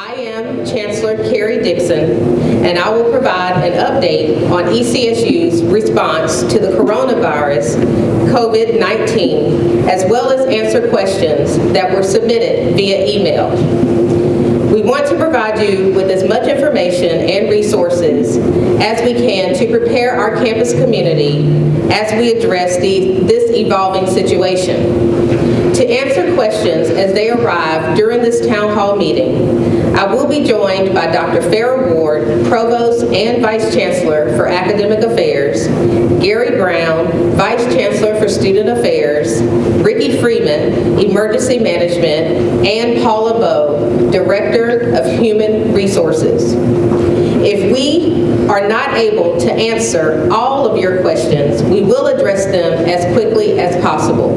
I am Chancellor Karrie Dixon, and I will provide an update on ECSU's response to the coronavirus COVID-19, as well as answer questions that were submitted via email. We want to provide you with as much information and resources as we can to prepare our campus community as we address the, this evolving situation. To answer questions as they arrive during this town hall meeting, I will be joined by Dr. Farrah Ward, Provost and Vice Chancellor for Academic Affairs, Gary Brown, Vice Chancellor for Student Affairs, Ricky Freeman, Emergency Management, and Paula Bowe, Director of Human Resources. If we are not able to answer all of your questions, we will address them as quickly as possible.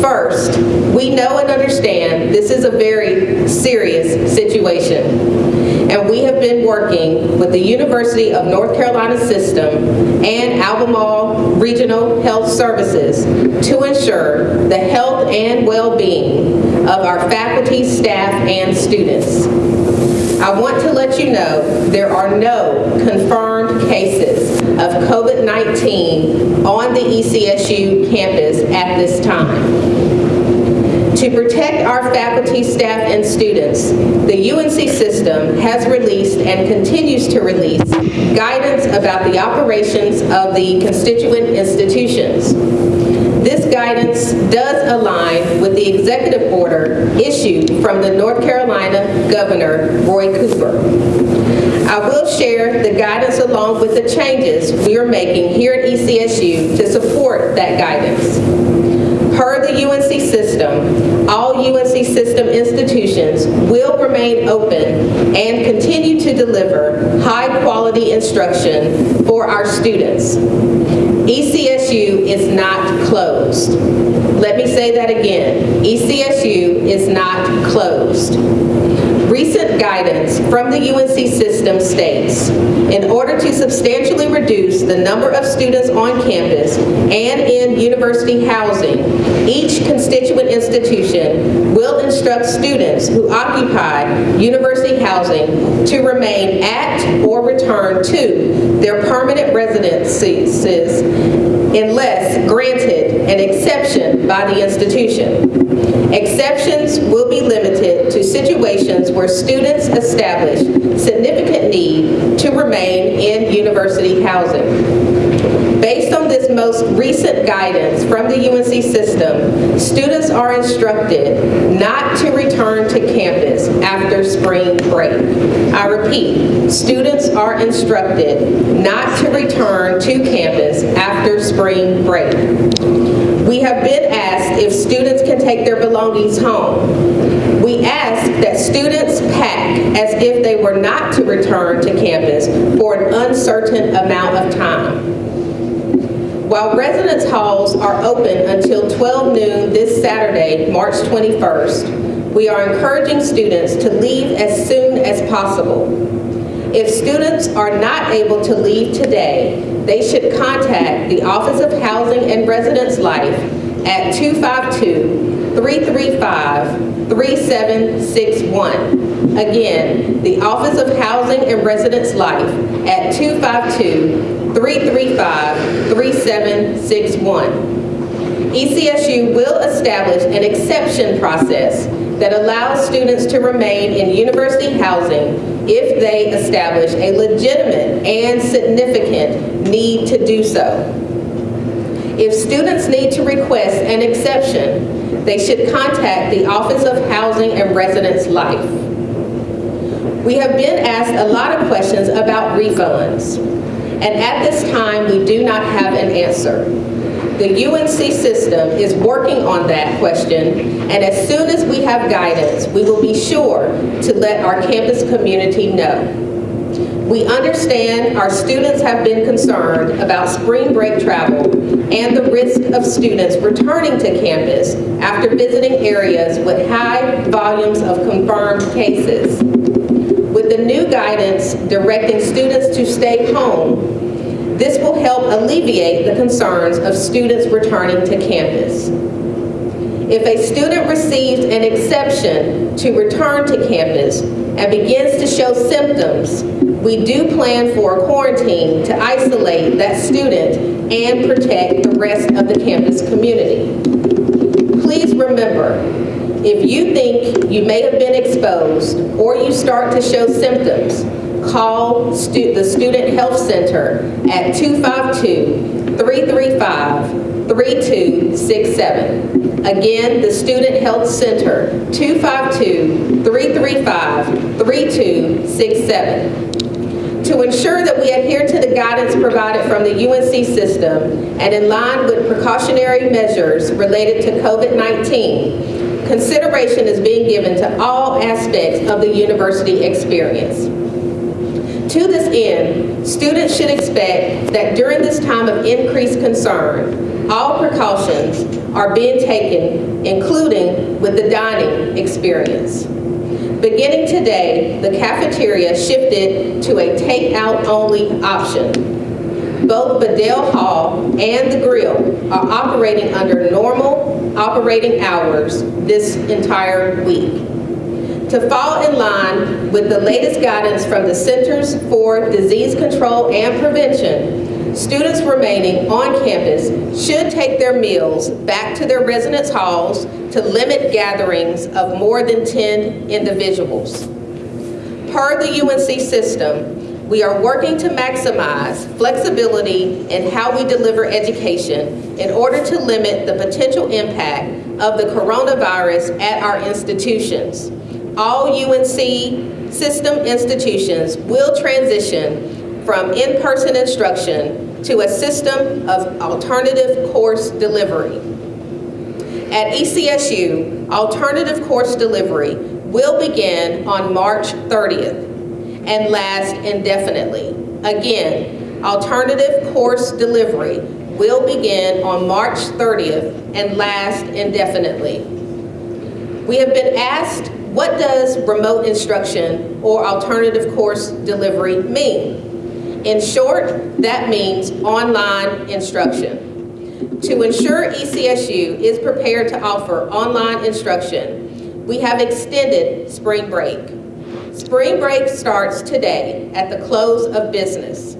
First, we know and understand this is a very serious situation, and we been working with the University of North Carolina System and Albemarle Regional Health Services to ensure the health and well-being of our faculty, staff, and students. I want to let you know there are no confirmed cases of COVID-19 on the ECSU campus at this time. To protect our faculty, staff, and students, the UNC system has released and continues to release guidance about the operations of the constituent institutions. This guidance does align with the executive order issued from the North Carolina Governor, Roy Cooper. I will share the guidance along with the changes we are making here at ECSU to support that guidance. Per the UNC system, all UNC system institutions will remain open and continue to deliver high-quality instruction for our students. ECSU is not closed. Let me say that again. ECSU is not closed. Recent guidance from the UNC system states, in order to substantially reduce the number of students on campus and in university housing, each constituent institution will instruct students who occupy university housing to remain at or return to their permanent residences unless granted an exception by the institution. Exceptions will be limited to situations where students establish significant need to remain in university housing. Based on this most recent guidance from the UNC system, students are instructed not to to campus after spring break. I repeat, students are instructed not to return to campus after spring break. We have been asked if students can take their belongings home. We ask that students pack as if they were not to return to campus for an uncertain amount of time. While residence halls are open until 12 noon this Saturday, March 21st, we are encouraging students to leave as soon as possible. If students are not able to leave today, they should contact the Office of Housing and Residence Life at 252-335-3761. Again, the Office of Housing and Residence Life at 252-335-3761. ECSU will establish an exception process that allows students to remain in university housing if they establish a legitimate and significant need to do so. If students need to request an exception, they should contact the Office of Housing and Residence Life. We have been asked a lot of questions about refunds, and at this time, we do not have an answer. The UNC system is working on that question, and as soon as we have guidance, we will be sure to let our campus community know. We understand our students have been concerned about spring break travel and the risk of students returning to campus after visiting areas with high volumes of confirmed cases. With the new guidance directing students to stay home, this will help alleviate the concerns of students returning to campus. If a student receives an exception to return to campus and begins to show symptoms, we do plan for a quarantine to isolate that student and protect the rest of the campus community. Please remember, if you think you may have been exposed or you start to show symptoms, call stu- the Student Health Center at 252-335-3267. Again, the Student Health Center, 252-335-3267. To ensure that we adhere to the guidance provided from the UNC system and in line with precautionary measures related to COVID-19, consideration is being given to all aspects of the university experience. To this end, students should expect that during this time of increased concern, all precautions are being taken, including with the dining experience. Beginning today, the cafeteria shifted to a takeout-only option. Both Bedell Hall and the Grill are operating under normal operating hours this entire week. To fall in line with the latest guidance from the Centers for Disease Control and Prevention, students remaining on campus should take their meals back to their residence halls to limit gatherings of more than 10 individuals. Per the UNC system, we are working to maximize flexibility in how we deliver education in order to limit the potential impact of the coronavirus at our institutions. All UNC system institutions will transition from in-person instruction to a system of alternative course delivery. At ECSU, alternative course delivery will begin on March 30th and last indefinitely. Again, alternative course delivery will begin on March 30th and last indefinitely. We have been asked, what does remote instruction or alternative course delivery mean? In short, that means online instruction. To ensure ECSU is prepared to offer online instruction, we have extended spring break. Spring break starts today at the close of business.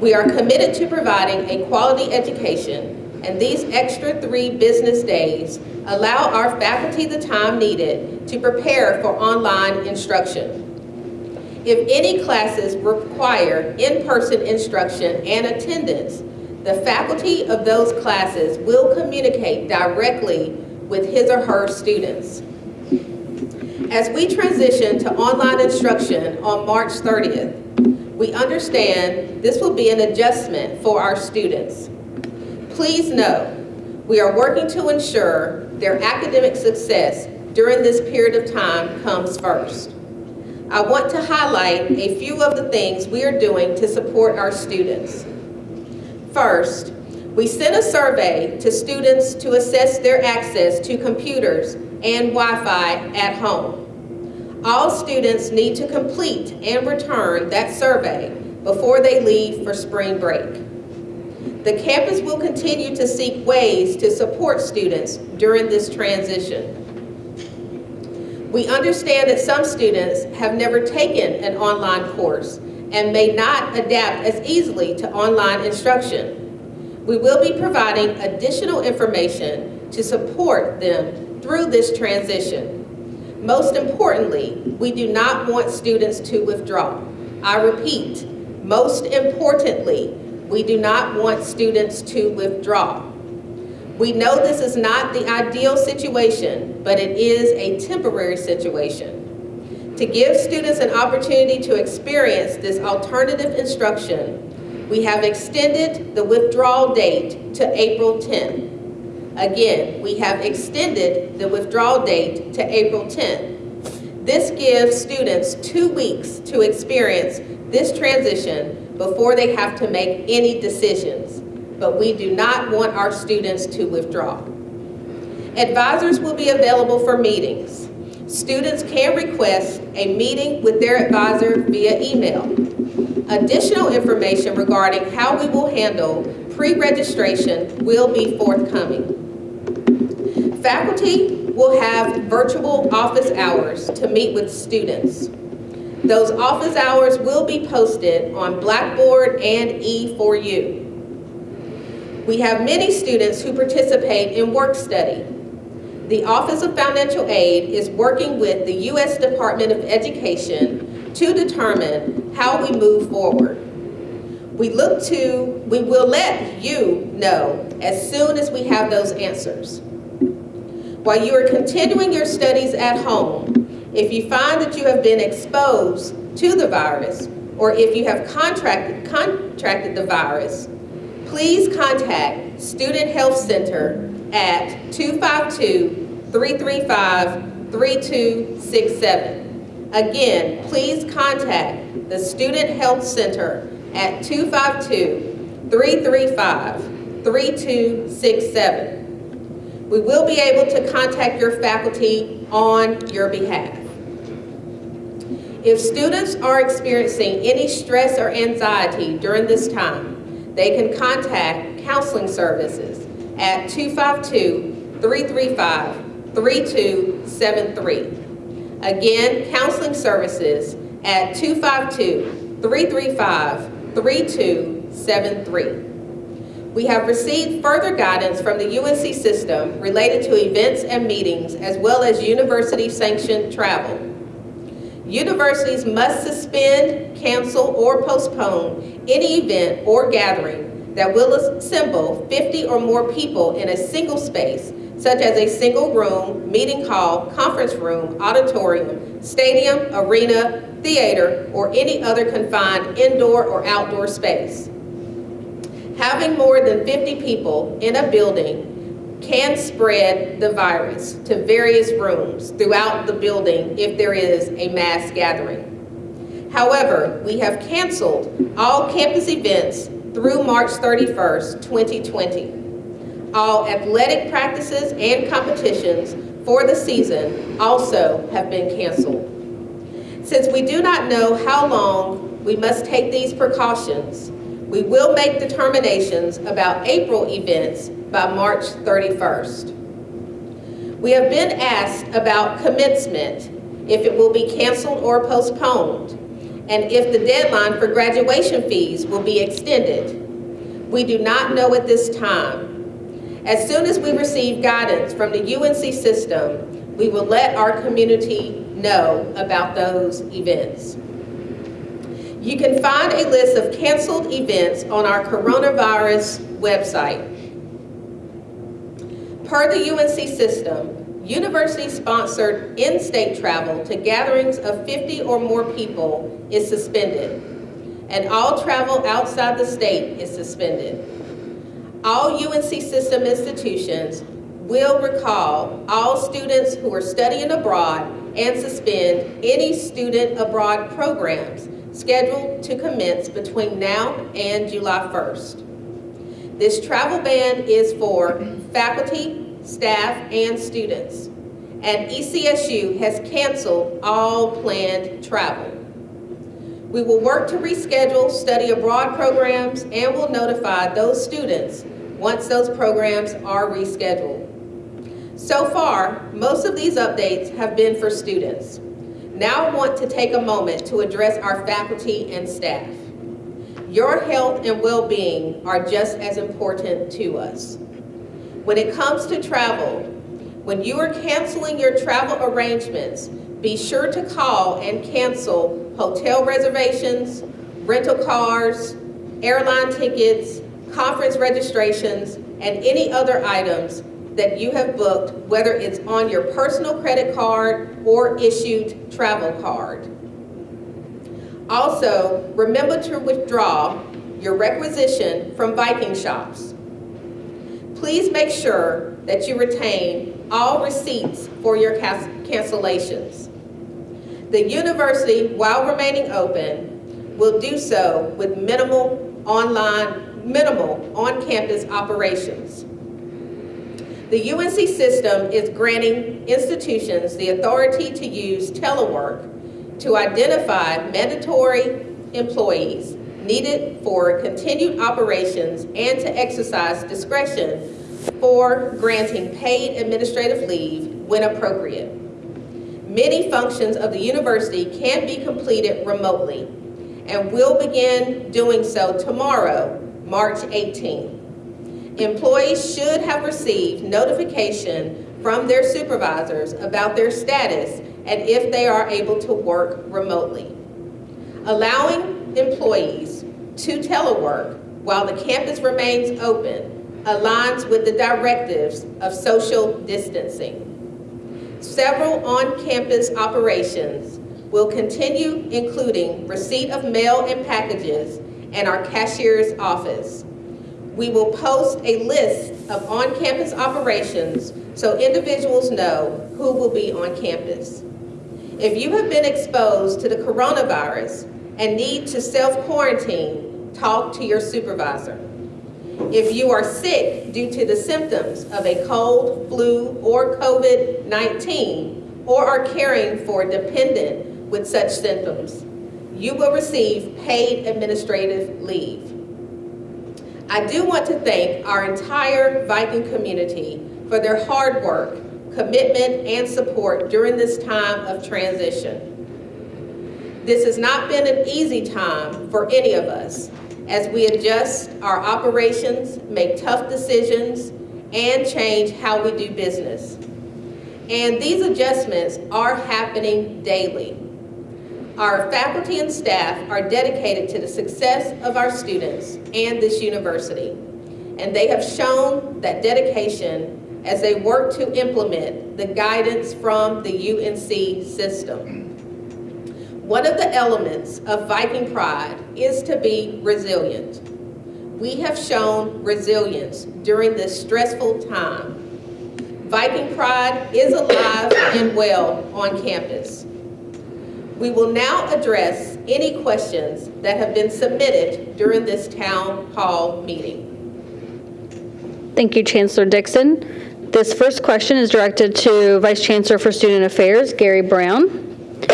We are committed to providing a quality education, and these extra three business days allow our faculty the time needed to prepare for online instruction. If any classes require in-person instruction and attendance, the faculty of those classes will communicate directly with his or her students. As we transition to online instruction on March 30th, we understand this will be an adjustment for our students. Please know, we are working to ensure their academic success during this period of time comes first. I want to highlight a few of the things we are doing to support our students. First, we sent a survey to students to assess their access to computers and Wi-Fi at home. All students need to complete and return that survey before they leave for spring break. The campus will continue to seek ways to support students during this transition. We understand that some students have never taken an online course and may not adapt as easily to online instruction. We will be providing additional information to support them through this transition. Most importantly, we do not want students to withdraw. I repeat, most importantly, we do not want students to withdraw. We know this is not the ideal situation, but it is a temporary situation. To give students an opportunity to experience this alternative instruction, we have extended the withdrawal date to April 10th. Again, we have extended the withdrawal date to April 10th. This gives students two weeks to experience this transition before they have to make any decisions. But we do not want our students to withdraw. Advisors will be available for meetings. Students can request a meeting with their advisor via email. Additional information regarding how we will handle pre-registration will be forthcoming. Faculty will have virtual office hours to meet with students. Those office hours will be posted on Blackboard and E4U. We have many students who participate in work study. The Office of Financial Aid is working with the U.S. Department of Education to determine how we move forward. We look to, we will let you know as soon as we have those answers. While you are continuing your studies at home, if you find that you have been exposed to the virus, or if you have contracted, contracted the virus, please contact Student Health Center at 252-335-3267. Again, please contact the Student Health Center at 252-335-3267. We will be able to contact your faculty on your behalf. If students are experiencing any stress or anxiety during this time, they can contact counseling services at 252-335-3273. Again, counseling services at 252-335-3273. We have received further guidance from the UNC system related to events and meetings as well as university-sanctioned travel. Universities must suspend, cancel, or postpone any event or gathering that will assemble 50 or more people in a single space, such as a single room, meeting hall, conference room, auditorium, stadium, arena, theater, or any other confined indoor or outdoor space. Having more than 50 people in a building can spread the virus to various rooms throughout the building if there is a mass gathering. However, we have canceled all campus events through March 31st, 2020. All athletic practices and competitions for the season also have been canceled. Since we do not know how long we must take these precautions, we will make determinations about April events by March 31st. We have been asked about commencement, if it will be canceled or postponed, and if the deadline for graduation fees will be extended. We do not know at this time. As soon as we receive guidance from the UNC system, we will let our community know about those events. You can find a list of canceled events on our coronavirus website. Per the UNC system, university-sponsored in-state travel to gatherings of 50 or more people is suspended, and all travel outside the state is suspended. All UNC system institutions will recall all students who are studying abroad and suspend any student abroad programs scheduled to commence between now and July 1st. This travel ban is for faculty, staff, and students. And ECSU has canceled all planned travel. We will work to reschedule study abroad programs and will notify those students once those programs are rescheduled. So far, most of these updates have been for students. Now I want to take a moment to address our faculty and staff. Your health and well-being are just as important to us. When it comes to travel, when you are canceling your travel arrangements, be sure to call and cancel hotel reservations, rental cars, airline tickets, conference registrations, and any other items that you have booked, whether it's on your personal credit card or issued travel card. Also, remember to withdraw your requisition from Viking shops. Please make sure that you retain all receipts for your cancellations. The university, while remaining open, will do so with minimal online, minimal on-campus operations. The UNC system is granting institutions the authority to use telework to identify mandatory employees needed for continued operations and to exercise discretion for granting paid administrative leave when appropriate. Many functions of the university can be completed remotely and will begin doing so tomorrow, March 18th. Employees should have received notification from their supervisors about their status and if they are able to work remotely. Allowing employees to telework while the campus remains open aligns with the directives of social distancing. Several on-campus operations will continue, including receipt of mail and packages and our cashier's office. We will post a list of on-campus operations so individuals know who will be on campus. If you have been exposed to the coronavirus and need to self-quarantine, talk to your supervisor. If you are sick due to the symptoms of a cold, flu, or COVID-19, or are caring for a dependent with such symptoms, you will receive paid administrative leave. I do want to thank our entire Viking community for their hard work, commitment, and support during this time of transition. This has not been an easy time for any of us as we adjust our operations, make tough decisions, and change how we do business. And these adjustments are happening daily. Our faculty and staff are dedicated to the success of our students and this university. And they have shown that dedication as they work to implement the guidance from the UNC system. One of the elements of Viking pride is to be resilient. We have shown resilience during this stressful time. Viking pride is alive and well on campus. We will now address any questions that have been submitted during this town hall meeting. Thank you, Chancellor Dixon. This first question is directed to Vice Chancellor for Student Affairs, Gary Brown.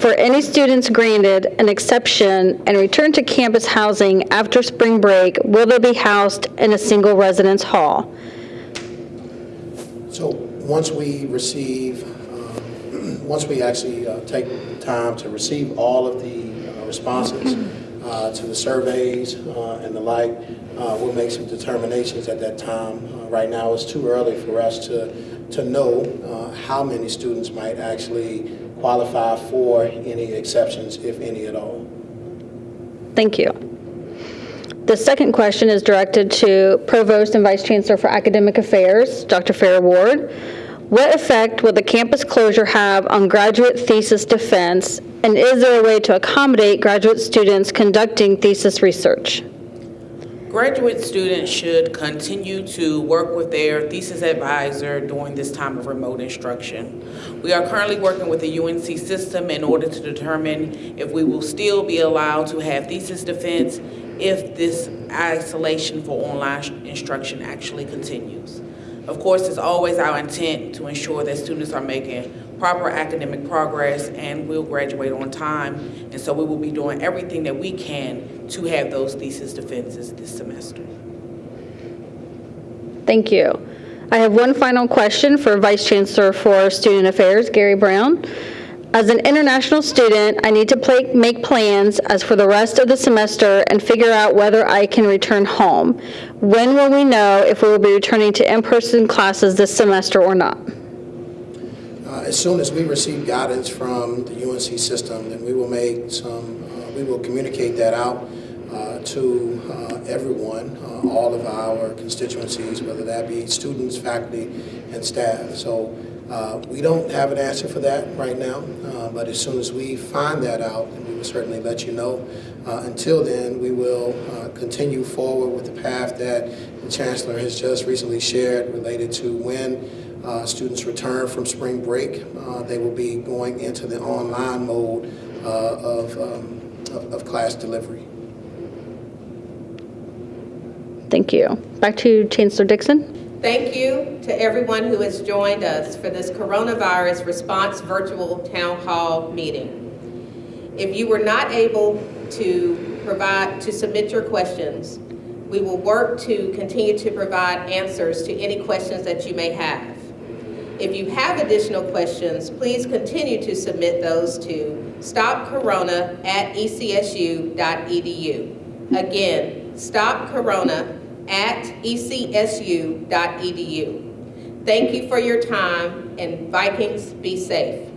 For any students granted an exception and return to campus housing after spring break, will they be housed in a single residence hall? So once we receive, once we actually uh, take time to receive all of the uh, responses uh, to the surveys uh, and the like, uh, we'll make some determinations at that time. Uh, Right now, it's too early for us to, to know uh, how many students might actually qualify for any exceptions, if any at all. Thank you. The second question is directed to Provost and Vice Chancellor for Academic Affairs, Dr. Farrah Ward. What effect will the campus closure have on graduate thesis defense, and is there a way to accommodate graduate students conducting thesis research? Graduate students should continue to work with their thesis advisor during this time of remote instruction. We are currently working with the UNC system in order to determine if we will still be allowed to have thesis defense if this isolation for online instruction actually continues. Of course, it's always our intent to ensure that students are making proper academic progress and will graduate on time. And so we will be doing everything that we can to have those thesis defenses this semester. Thank you. I have one final question for Vice Chancellor for Student Affairs, Gary Brown. As an international student, I need to play, make plans as for the rest of the semester and figure out whether I can return home. When will we know if we will be returning to in-person classes this semester or not? Uh, As soon as we receive guidance from the UNC system, then we will make some, uh, we will communicate that out uh, to uh, everyone, uh, all of our constituencies, whether that be students, faculty, and staff. So uh, we don't have an answer for that right now, uh, but as soon as we find that out, we will certainly let you know. Uh, Until then, we will uh, continue forward with the path that the Chancellor has just recently shared related to when uh, students return from spring break. They will be going into the online mode of, um, of of class delivery. Thank you. Back to Chancellor Dixon. Thank you to everyone who has joined us for this coronavirus response virtual town hall meeting. If you were not able to provide, to submit your questions, We will work to continue to provide answers to any questions that you may have. If you have additional questions, please continue to submit those to stopcorona at stopcorona@ecsu.edu. Again, stopcorona@ecsu.edu. Thank you for your time, and Vikings, be safe.